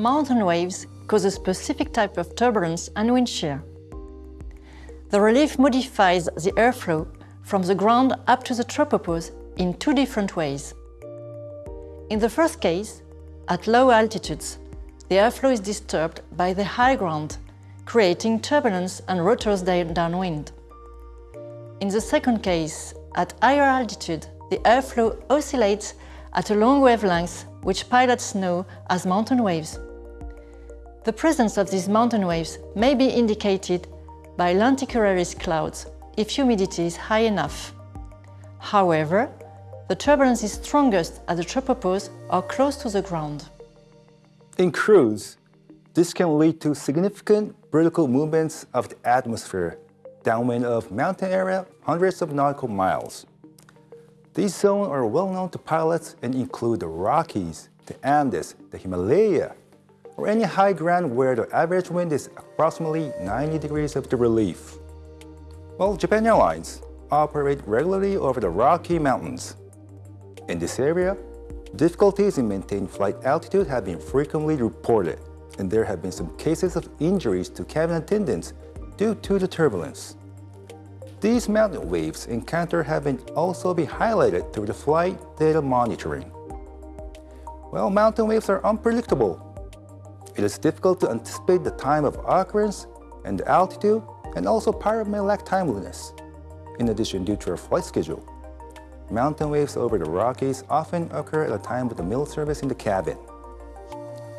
mountain waves cause a specific type of turbulence and wind shear. The relief modifies the airflow from the ground up to the tropopause in two different ways. In the first case, at low altitudes, the airflow is disturbed by the high ground, creating turbulence and rotors downwind. In the second case, at higher altitude, the airflow oscillates at a long wavelength which pilots know as mountain waves. The presence of these mountain waves may be indicated by lenticularis clouds if humidity is high enough. However, the turbulence is strongest at the tropopause or close to the ground. In cruise, this can lead to significant vertical movements of the atmosphere downwind of mountain area hundreds of nautical miles. These zones are well known to pilots and include the Rockies, the Andes, the Himalaya, or any high ground where the average wind is approximately 90 degrees of the relief. Well, Japan Airlines operate regularly over the Rocky Mountains. In this area, difficulties in maintaining flight altitude have been frequently reported, and there have been some cases of injuries to cabin attendants due to the turbulence. These mountain waves encountered have been also been highlighted through the flight data monitoring. Well, mountain waves are unpredictable. It is difficult to anticipate the time of occurrence and altitude, and also pilot may lack timeliness. In addition, due to our flight schedule, mountain waves over the Rockies often occur at a time with the meal service in the cabin,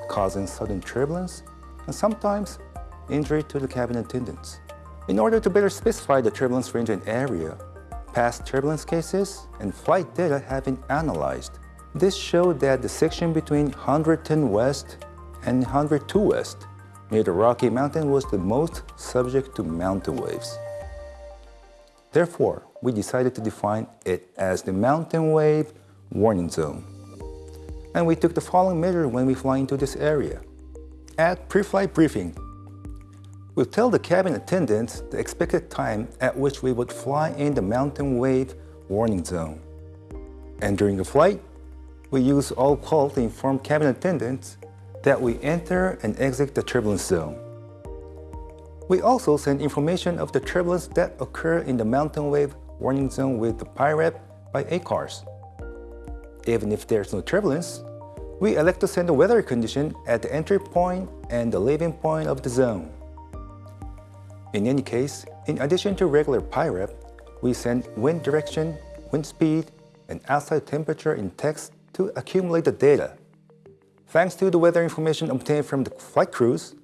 causing sudden turbulence and sometimes injury to the cabin attendants. In order to better specify the turbulence range and area, past turbulence cases and flight data have been analyzed. This showed that the section between 110 West and 102 West near the Rocky Mountain was the most subject to mountain waves. Therefore, we decided to define it as the mountain wave warning zone. And we took the following measure when we fly into this area. At pre-flight briefing, We'll tell the cabin attendants the expected time at which we would fly in the mountain wave warning zone. And during the flight, we use all call to inform cabin attendants that we enter and exit the turbulence zone. We also send information of the turbulence that occur in the mountain wave warning zone with the PIREP by ACARS. Even if there's no turbulence, we elect to send the weather condition at the entry point and the leaving point of the zone. In any case, in addition to regular PIREP, we send wind direction, wind speed, and outside temperature in text to accumulate the data. Thanks to the weather information obtained from the flight crews,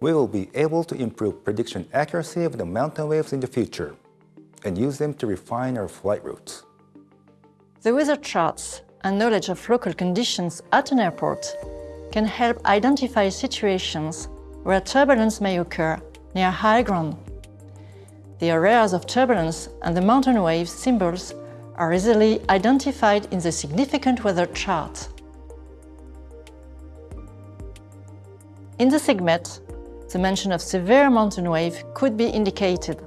we will be able to improve prediction accuracy of the mountain waves in the future and use them to refine our flight routes. The weather charts and knowledge of local conditions at an airport can help identify situations where turbulence may occur near high ground. The areas of turbulence and the mountain wave symbols are easily identified in the significant weather chart. In the SIGMET, the mention of severe mountain wave could be indicated.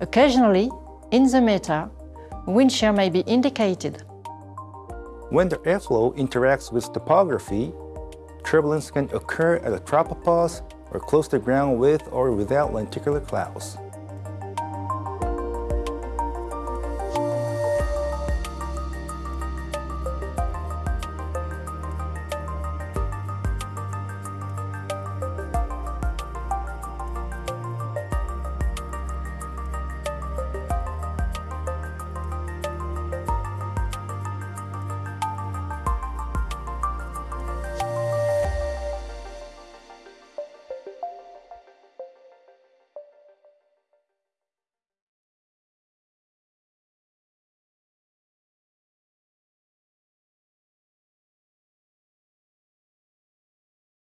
Occasionally, in the METAR, wind shear may be indicated. When the airflow interacts with topography, turbulence can occur at a tropopause or close to ground with or without lenticular clouds.